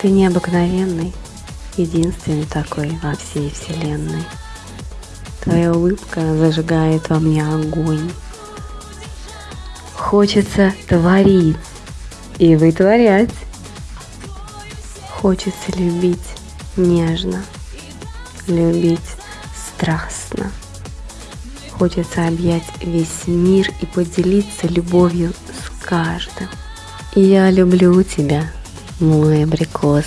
Ты необыкновенный, единственный такой во всей вселенной. Твоя улыбка зажигает во мне огонь. Хочется творить и вытворять. Хочется любить нежно, любить страстно. Хочется объять весь мир и поделиться любовью с каждым. Я люблю тебя, Muy precoz.